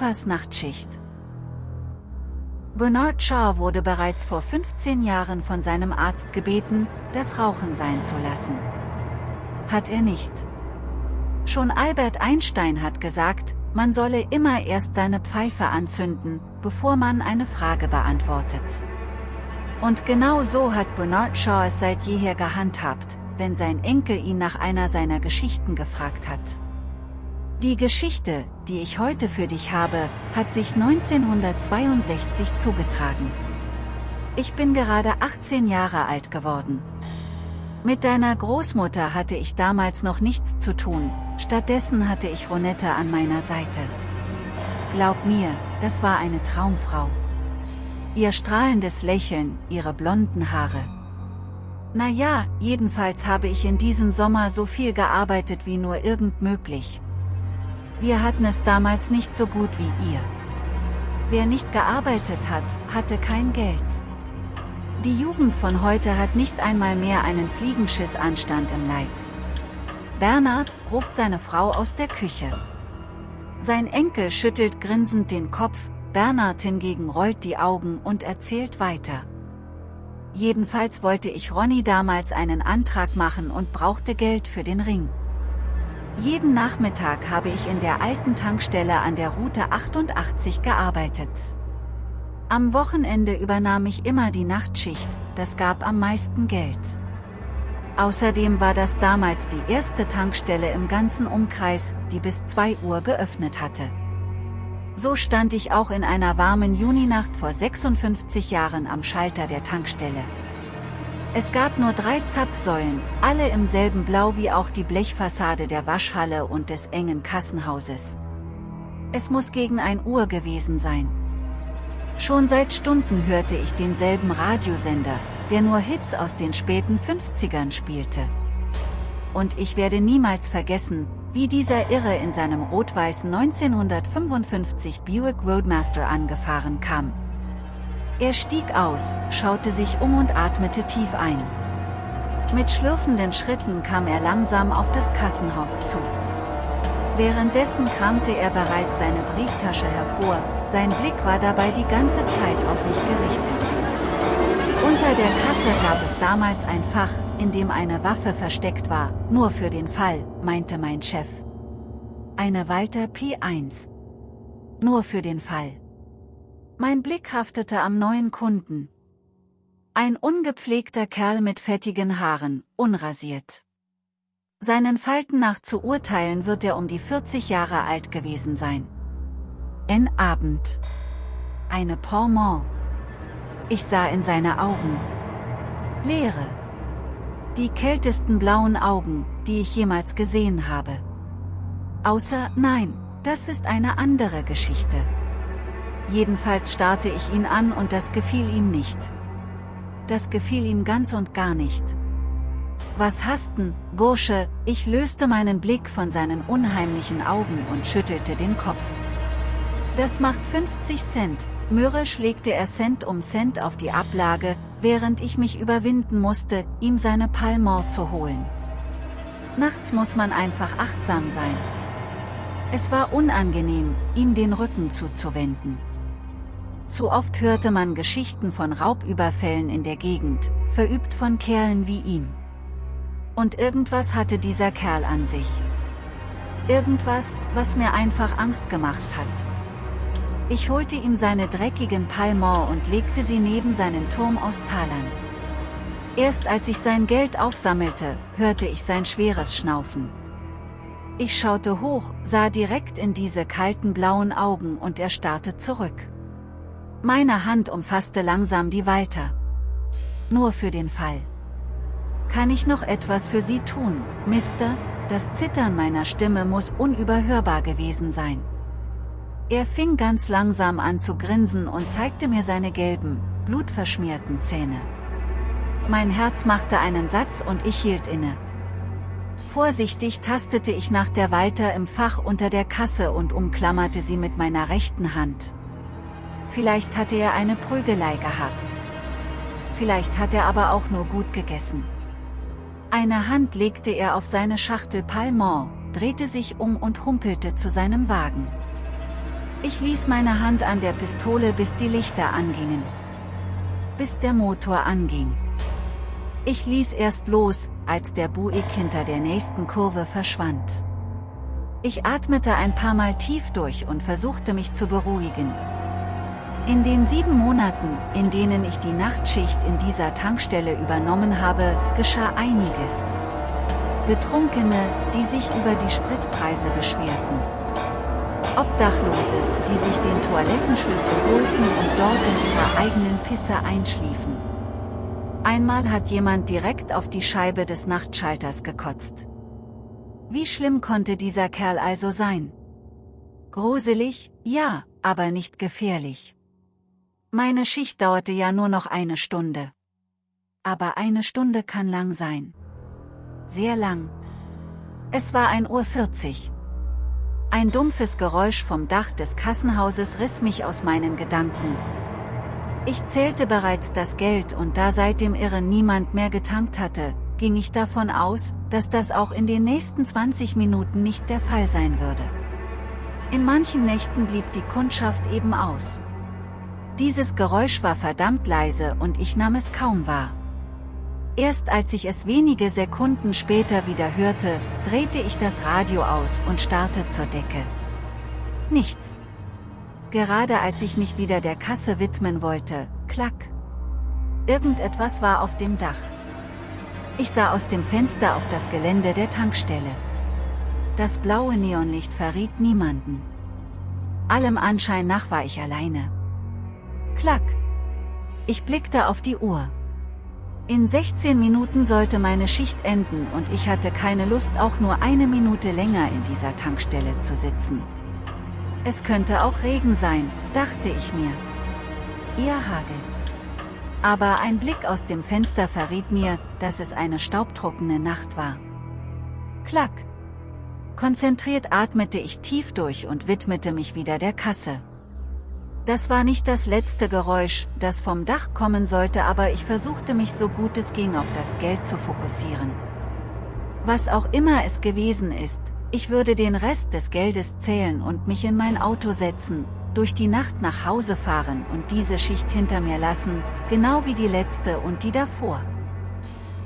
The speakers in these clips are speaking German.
Opas Nachtschicht. Bernard Shaw wurde bereits vor 15 Jahren von seinem Arzt gebeten, das Rauchen sein zu lassen. Hat er nicht. Schon Albert Einstein hat gesagt, man solle immer erst seine Pfeife anzünden, bevor man eine Frage beantwortet. Und genau so hat Bernard Shaw es seit jeher gehandhabt, wenn sein Enkel ihn nach einer seiner Geschichten gefragt hat. Die Geschichte, die ich heute für dich habe, hat sich 1962 zugetragen. Ich bin gerade 18 Jahre alt geworden. Mit deiner Großmutter hatte ich damals noch nichts zu tun, stattdessen hatte ich Ronette an meiner Seite. Glaub mir, das war eine Traumfrau. Ihr strahlendes Lächeln, ihre blonden Haare. Na ja, jedenfalls habe ich in diesem Sommer so viel gearbeitet wie nur irgend möglich, wir hatten es damals nicht so gut wie ihr. Wer nicht gearbeitet hat, hatte kein Geld. Die Jugend von heute hat nicht einmal mehr einen Fliegenschissanstand im Leib. Bernhard ruft seine Frau aus der Küche. Sein Enkel schüttelt grinsend den Kopf, Bernhard hingegen rollt die Augen und erzählt weiter. Jedenfalls wollte ich Ronny damals einen Antrag machen und brauchte Geld für den Ring. Jeden Nachmittag habe ich in der alten Tankstelle an der Route 88 gearbeitet. Am Wochenende übernahm ich immer die Nachtschicht, das gab am meisten Geld. Außerdem war das damals die erste Tankstelle im ganzen Umkreis, die bis 2 Uhr geöffnet hatte. So stand ich auch in einer warmen Juninacht vor 56 Jahren am Schalter der Tankstelle. Es gab nur drei Zapfsäulen, alle im selben Blau wie auch die Blechfassade der Waschhalle und des engen Kassenhauses. Es muss gegen ein Uhr gewesen sein. Schon seit Stunden hörte ich denselben Radiosender, der nur Hits aus den späten 50ern spielte. Und ich werde niemals vergessen, wie dieser Irre in seinem rot-weißen 1955 Buick Roadmaster angefahren kam, er stieg aus, schaute sich um und atmete tief ein. Mit schlürfenden Schritten kam er langsam auf das Kassenhaus zu. Währenddessen kramte er bereits seine Brieftasche hervor, sein Blick war dabei die ganze Zeit auf mich gerichtet. Unter der Kasse gab es damals ein Fach, in dem eine Waffe versteckt war, nur für den Fall, meinte mein Chef. Eine Walter P1. Nur für den Fall. Mein Blick haftete am neuen Kunden. Ein ungepflegter Kerl mit fettigen Haaren, unrasiert. Seinen Falten nach zu urteilen wird er um die 40 Jahre alt gewesen sein. En Abend. Eine Pormont. Ich sah in seine Augen. Leere. Die kältesten blauen Augen, die ich jemals gesehen habe. Außer, nein, das ist eine andere Geschichte jedenfalls starrte ich ihn an und das gefiel ihm nicht. Das gefiel ihm ganz und gar nicht. Was hasten, Bursche, ich löste meinen Blick von seinen unheimlichen Augen und schüttelte den Kopf. Das macht 50 Cent, mürrisch legte er Cent um Cent auf die Ablage, während ich mich überwinden musste, ihm seine Palmor zu holen. Nachts muss man einfach achtsam sein. Es war unangenehm, ihm den Rücken zuzuwenden. Zu oft hörte man Geschichten von Raubüberfällen in der Gegend, verübt von Kerlen wie ihm. Und irgendwas hatte dieser Kerl an sich. Irgendwas, was mir einfach Angst gemacht hat. Ich holte ihm seine dreckigen Palmor und legte sie neben seinen Turm aus Talern. Erst als ich sein Geld aufsammelte, hörte ich sein schweres Schnaufen. Ich schaute hoch, sah direkt in diese kalten blauen Augen und er starrte zurück. Meine Hand umfasste langsam die Walter. Nur für den Fall. Kann ich noch etwas für Sie tun, Mister? Das Zittern meiner Stimme muss unüberhörbar gewesen sein. Er fing ganz langsam an zu grinsen und zeigte mir seine gelben, blutverschmierten Zähne. Mein Herz machte einen Satz und ich hielt inne. Vorsichtig tastete ich nach der Walter im Fach unter der Kasse und umklammerte sie mit meiner rechten Hand. Vielleicht hatte er eine Prügelei gehabt. Vielleicht hat er aber auch nur gut gegessen. Eine Hand legte er auf seine Schachtel Palmont, drehte sich um und humpelte zu seinem Wagen. Ich ließ meine Hand an der Pistole bis die Lichter angingen. Bis der Motor anging. Ich ließ erst los, als der Buick hinter der nächsten Kurve verschwand. Ich atmete ein paar Mal tief durch und versuchte mich zu beruhigen. In den sieben Monaten, in denen ich die Nachtschicht in dieser Tankstelle übernommen habe, geschah einiges. Betrunkene, die sich über die Spritpreise beschwerten. Obdachlose, die sich den Toilettenschlüssel holten und dort in ihrer eigenen Pisse einschliefen. Einmal hat jemand direkt auf die Scheibe des Nachtschalters gekotzt. Wie schlimm konnte dieser Kerl also sein? Gruselig, ja, aber nicht gefährlich. Meine Schicht dauerte ja nur noch eine Stunde. Aber eine Stunde kann lang sein. Sehr lang. Es war 1.40 Uhr. Ein dumpfes Geräusch vom Dach des Kassenhauses riss mich aus meinen Gedanken. Ich zählte bereits das Geld und da seit dem Irren niemand mehr getankt hatte, ging ich davon aus, dass das auch in den nächsten 20 Minuten nicht der Fall sein würde. In manchen Nächten blieb die Kundschaft eben aus. Dieses Geräusch war verdammt leise und ich nahm es kaum wahr. Erst als ich es wenige Sekunden später wieder hörte, drehte ich das Radio aus und starrte zur Decke. Nichts. Gerade als ich mich wieder der Kasse widmen wollte, klack. Irgendetwas war auf dem Dach. Ich sah aus dem Fenster auf das Gelände der Tankstelle. Das blaue Neonlicht verriet niemanden. Allem Anschein nach war ich alleine. Klack. Ich blickte auf die Uhr. In 16 Minuten sollte meine Schicht enden und ich hatte keine Lust auch nur eine Minute länger in dieser Tankstelle zu sitzen. Es könnte auch Regen sein, dachte ich mir. Eher Hagel. Aber ein Blick aus dem Fenster verriet mir, dass es eine staubtrockene Nacht war. Klack. Konzentriert atmete ich tief durch und widmete mich wieder der Kasse. Das war nicht das letzte Geräusch, das vom Dach kommen sollte aber ich versuchte mich so gut es ging auf das Geld zu fokussieren. Was auch immer es gewesen ist, ich würde den Rest des Geldes zählen und mich in mein Auto setzen, durch die Nacht nach Hause fahren und diese Schicht hinter mir lassen, genau wie die letzte und die davor.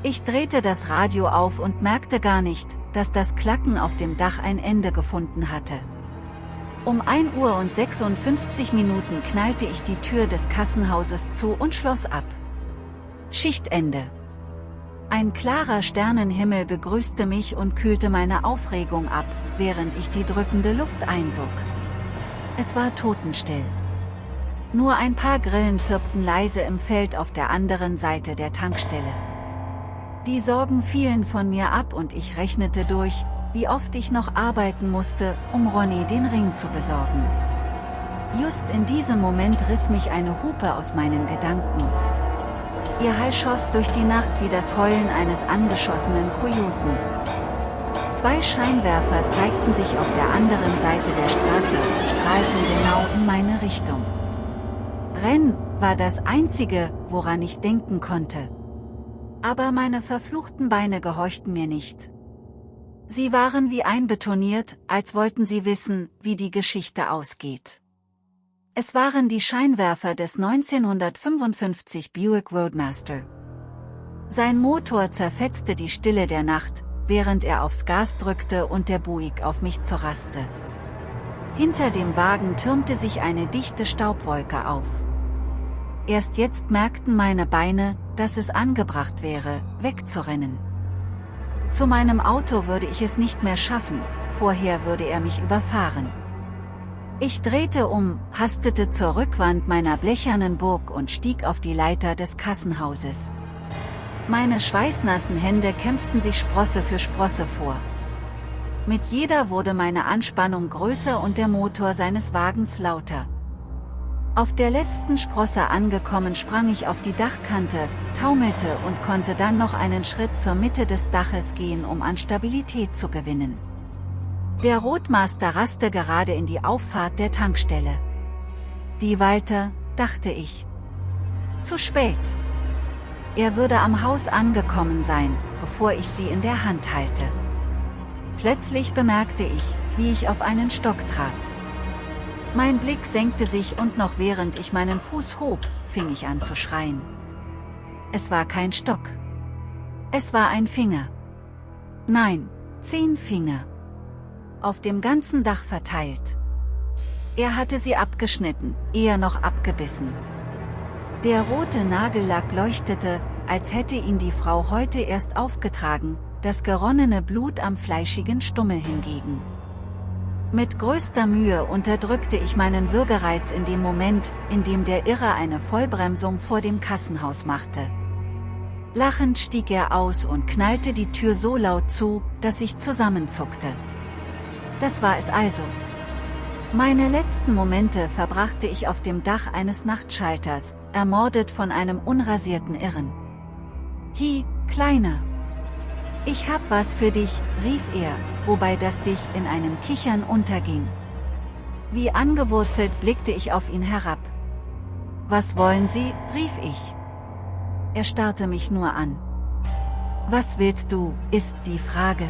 Ich drehte das Radio auf und merkte gar nicht, dass das Klacken auf dem Dach ein Ende gefunden hatte. Um 1 Uhr und 56 Minuten knallte ich die Tür des Kassenhauses zu und schloss ab. Schichtende. Ein klarer Sternenhimmel begrüßte mich und kühlte meine Aufregung ab, während ich die drückende Luft einsog. Es war totenstill. Nur ein paar Grillen zirpten leise im Feld auf der anderen Seite der Tankstelle. Die Sorgen fielen von mir ab und ich rechnete durch, wie oft ich noch arbeiten musste, um Ronny den Ring zu besorgen. Just in diesem Moment riss mich eine Hupe aus meinen Gedanken. Ihr Hall schoss durch die Nacht wie das Heulen eines angeschossenen Kojoten. Zwei Scheinwerfer zeigten sich auf der anderen Seite der Straße, strahlten genau in meine Richtung. Renn war das Einzige, woran ich denken konnte. Aber meine verfluchten Beine gehorchten mir nicht. Sie waren wie einbetoniert, als wollten sie wissen, wie die Geschichte ausgeht. Es waren die Scheinwerfer des 1955 Buick Roadmaster. Sein Motor zerfetzte die Stille der Nacht, während er aufs Gas drückte und der Buick auf mich zerraste. Hinter dem Wagen türmte sich eine dichte Staubwolke auf. Erst jetzt merkten meine Beine, dass es angebracht wäre, wegzurennen. Zu meinem Auto würde ich es nicht mehr schaffen, vorher würde er mich überfahren. Ich drehte um, hastete zur Rückwand meiner blechernen Burg und stieg auf die Leiter des Kassenhauses. Meine schweißnassen Hände kämpften sich Sprosse für Sprosse vor. Mit jeder wurde meine Anspannung größer und der Motor seines Wagens lauter. Auf der letzten Sprosse angekommen sprang ich auf die Dachkante, taumelte und konnte dann noch einen Schritt zur Mitte des Daches gehen um an Stabilität zu gewinnen. Der Rotmaster raste gerade in die Auffahrt der Tankstelle. Die Walter, dachte ich. Zu spät. Er würde am Haus angekommen sein, bevor ich sie in der Hand halte. Plötzlich bemerkte ich, wie ich auf einen Stock trat. Mein Blick senkte sich und noch während ich meinen Fuß hob, fing ich an zu schreien. Es war kein Stock. Es war ein Finger. Nein, zehn Finger. Auf dem ganzen Dach verteilt. Er hatte sie abgeschnitten, eher noch abgebissen. Der rote Nagellack leuchtete, als hätte ihn die Frau heute erst aufgetragen, das geronnene Blut am fleischigen Stummel hingegen. Mit größter Mühe unterdrückte ich meinen Würgereiz in dem Moment, in dem der Irre eine Vollbremsung vor dem Kassenhaus machte. Lachend stieg er aus und knallte die Tür so laut zu, dass ich zusammenzuckte. Das war es also. Meine letzten Momente verbrachte ich auf dem Dach eines Nachtschalters, ermordet von einem unrasierten Irren. Hi, Kleiner! Ich hab was für dich, rief er, wobei das dich in einem Kichern unterging. Wie angewurzelt blickte ich auf ihn herab. Was wollen Sie, rief ich. Er starrte mich nur an. Was willst du, ist die Frage.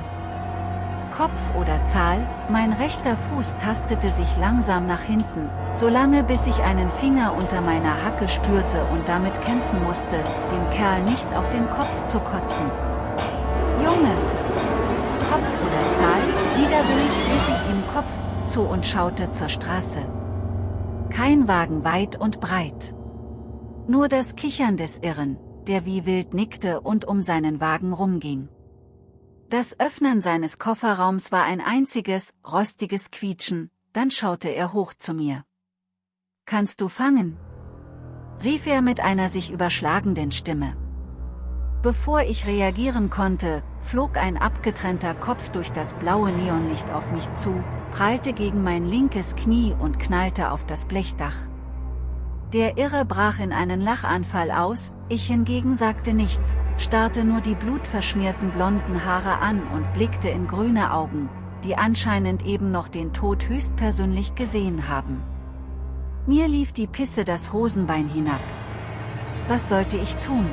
Kopf oder Zahl, mein rechter Fuß tastete sich langsam nach hinten, solange bis ich einen Finger unter meiner Hacke spürte und damit kämpfen musste, dem Kerl nicht auf den Kopf zu kotzen. Junge! Kopf oder Zahl, widerwillig rief ich ihm Kopf zu und schaute zur Straße. Kein Wagen weit und breit. Nur das Kichern des Irren, der wie wild nickte und um seinen Wagen rumging. Das Öffnen seines Kofferraums war ein einziges, rostiges Quietschen, dann schaute er hoch zu mir. Kannst du fangen? rief er mit einer sich überschlagenden Stimme. Bevor ich reagieren konnte, flog ein abgetrennter Kopf durch das blaue Neonlicht auf mich zu, prallte gegen mein linkes Knie und knallte auf das Blechdach. Der Irre brach in einen Lachanfall aus, ich hingegen sagte nichts, starrte nur die blutverschmierten blonden Haare an und blickte in grüne Augen, die anscheinend eben noch den Tod höchstpersönlich gesehen haben. Mir lief die Pisse das Hosenbein hinab. Was sollte ich tun?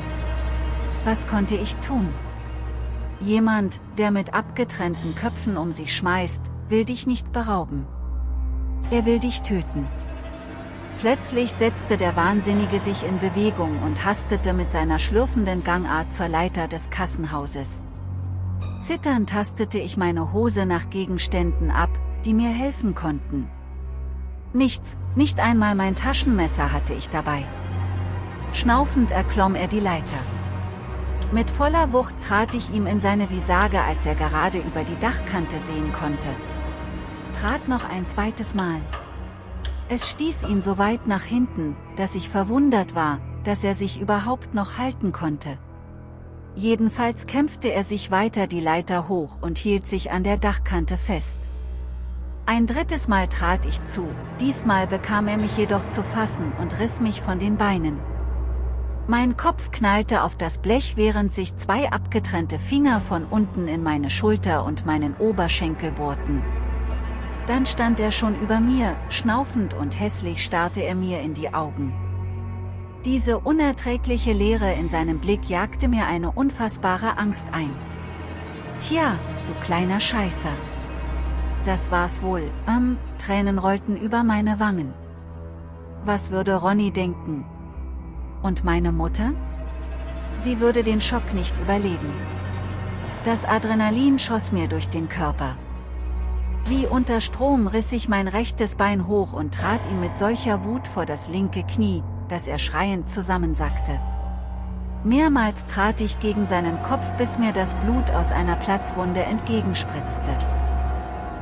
Was konnte ich tun? Jemand, der mit abgetrennten Köpfen um sich schmeißt, will dich nicht berauben. Er will dich töten. Plötzlich setzte der Wahnsinnige sich in Bewegung und hastete mit seiner schlürfenden Gangart zur Leiter des Kassenhauses. Zitternd tastete ich meine Hose nach Gegenständen ab, die mir helfen konnten. Nichts, nicht einmal mein Taschenmesser hatte ich dabei. Schnaufend erklomm er die Leiter. Mit voller Wucht trat ich ihm in seine Visage als er gerade über die Dachkante sehen konnte. Trat noch ein zweites Mal. Es stieß ihn so weit nach hinten, dass ich verwundert war, dass er sich überhaupt noch halten konnte. Jedenfalls kämpfte er sich weiter die Leiter hoch und hielt sich an der Dachkante fest. Ein drittes Mal trat ich zu, diesmal bekam er mich jedoch zu fassen und riss mich von den Beinen. Mein Kopf knallte auf das Blech während sich zwei abgetrennte Finger von unten in meine Schulter und meinen Oberschenkel bohrten. Dann stand er schon über mir, schnaufend und hässlich starrte er mir in die Augen. Diese unerträgliche Leere in seinem Blick jagte mir eine unfassbare Angst ein. Tja, du kleiner Scheißer. Das war's wohl, ähm, Tränen rollten über meine Wangen. Was würde Ronny denken? Und meine Mutter? Sie würde den Schock nicht überleben. Das Adrenalin schoss mir durch den Körper. Wie unter Strom riss ich mein rechtes Bein hoch und trat ihm mit solcher Wut vor das linke Knie, dass er schreiend zusammensackte. Mehrmals trat ich gegen seinen Kopf bis mir das Blut aus einer Platzwunde entgegenspritzte.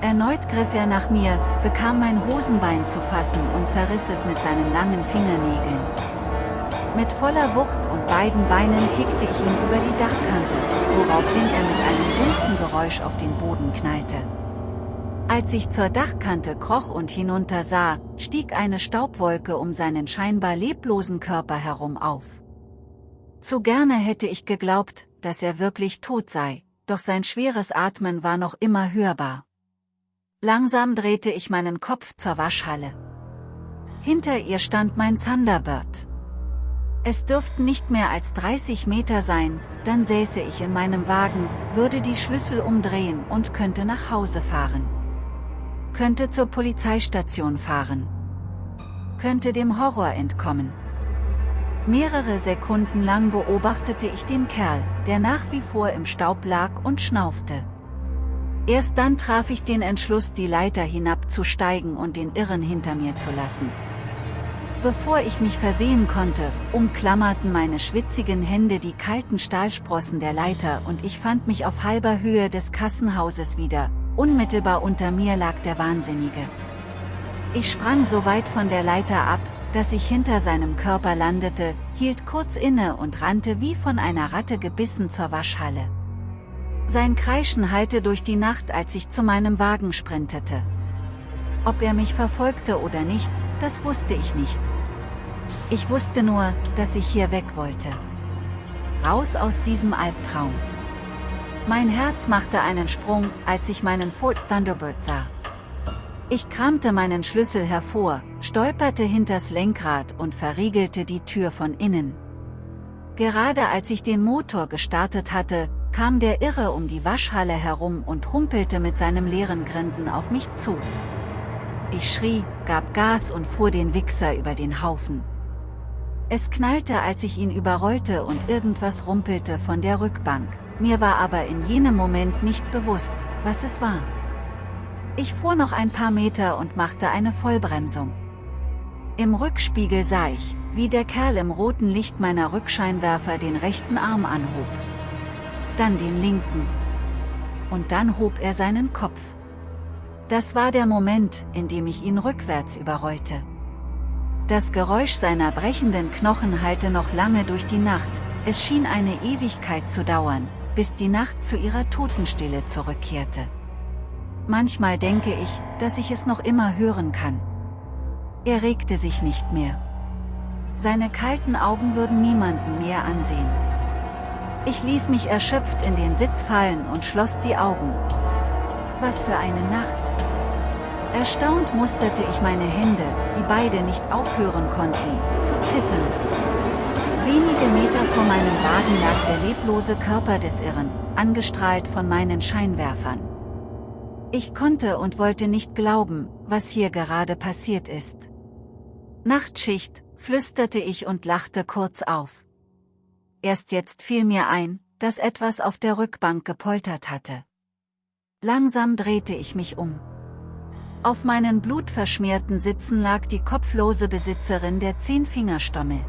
Erneut griff er nach mir, bekam mein Hosenbein zu fassen und zerriss es mit seinen langen Fingernägeln. Mit voller Wucht und beiden Beinen kickte ich ihn über die Dachkante, woraufhin er mit einem dumpfen Geräusch auf den Boden knallte. Als ich zur Dachkante kroch und hinunter sah, stieg eine Staubwolke um seinen scheinbar leblosen Körper herum auf. Zu gerne hätte ich geglaubt, dass er wirklich tot sei, doch sein schweres Atmen war noch immer hörbar. Langsam drehte ich meinen Kopf zur Waschhalle. Hinter ihr stand mein Thunderbird. Es dürften nicht mehr als 30 Meter sein, dann säße ich in meinem Wagen, würde die Schlüssel umdrehen und könnte nach Hause fahren könnte zur Polizeistation fahren. könnte dem Horror entkommen. Mehrere Sekunden lang beobachtete ich den Kerl, der nach wie vor im Staub lag und schnaufte. Erst dann traf ich den Entschluss die Leiter hinabzusteigen und den Irren hinter mir zu lassen. Bevor ich mich versehen konnte, umklammerten meine schwitzigen Hände die kalten Stahlsprossen der Leiter und ich fand mich auf halber Höhe des Kassenhauses wieder, unmittelbar unter mir lag der Wahnsinnige. Ich sprang so weit von der Leiter ab, dass ich hinter seinem Körper landete, hielt kurz inne und rannte wie von einer Ratte gebissen zur Waschhalle. Sein Kreischen hallte durch die Nacht als ich zu meinem Wagen sprintete. Ob er mich verfolgte oder nicht, das wusste ich nicht. Ich wusste nur, dass ich hier weg wollte. Raus aus diesem Albtraum. Mein Herz machte einen Sprung, als ich meinen Ford Thunderbird sah. Ich kramte meinen Schlüssel hervor, stolperte hinters Lenkrad und verriegelte die Tür von innen. Gerade als ich den Motor gestartet hatte, kam der Irre um die Waschhalle herum und humpelte mit seinem leeren Grinsen auf mich zu. Ich schrie, gab Gas und fuhr den Wichser über den Haufen. Es knallte als ich ihn überrollte und irgendwas rumpelte von der Rückbank, mir war aber in jenem Moment nicht bewusst, was es war. Ich fuhr noch ein paar Meter und machte eine Vollbremsung. Im Rückspiegel sah ich, wie der Kerl im roten Licht meiner Rückscheinwerfer den rechten Arm anhob. Dann den linken. Und dann hob er seinen Kopf. Das war der Moment, in dem ich ihn rückwärts überrollte. Das Geräusch seiner brechenden Knochen hallte noch lange durch die Nacht, es schien eine Ewigkeit zu dauern, bis die Nacht zu ihrer Totenstille zurückkehrte. Manchmal denke ich, dass ich es noch immer hören kann. Er regte sich nicht mehr. Seine kalten Augen würden niemanden mehr ansehen. Ich ließ mich erschöpft in den Sitz fallen und schloss die Augen. Was für eine Nacht! Erstaunt musterte ich meine Hände, die beide nicht aufhören konnten, zu zittern. Wenige Meter vor meinem Wagen lag der leblose Körper des Irren, angestrahlt von meinen Scheinwerfern. Ich konnte und wollte nicht glauben, was hier gerade passiert ist. Nachtschicht, flüsterte ich und lachte kurz auf. Erst jetzt fiel mir ein, dass etwas auf der Rückbank gepoltert hatte. Langsam drehte ich mich um. Auf meinen blutverschmierten Sitzen lag die kopflose Besitzerin der Zehnfingerstommel.